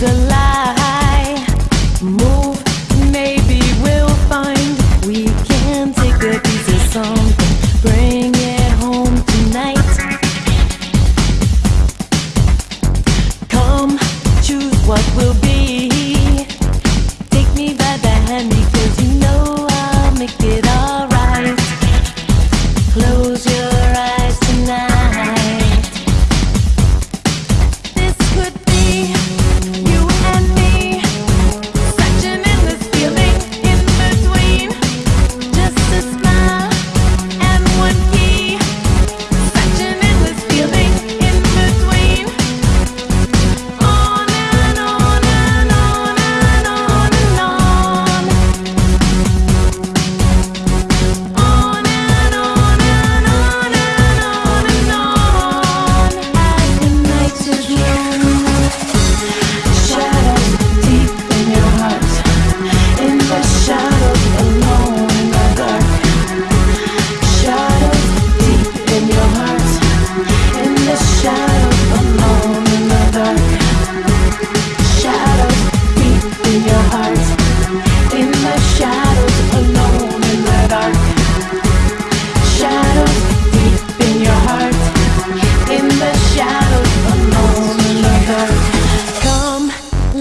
the.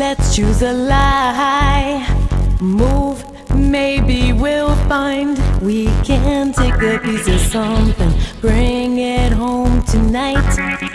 Let's choose a lie. Move, maybe we'll find we can take a piece of something. Bring it home tonight.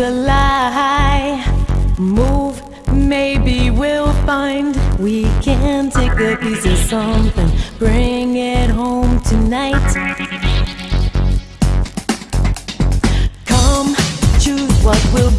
a lie. Move, maybe we'll find we can take a piece of something, bring it home tonight. Come, choose what will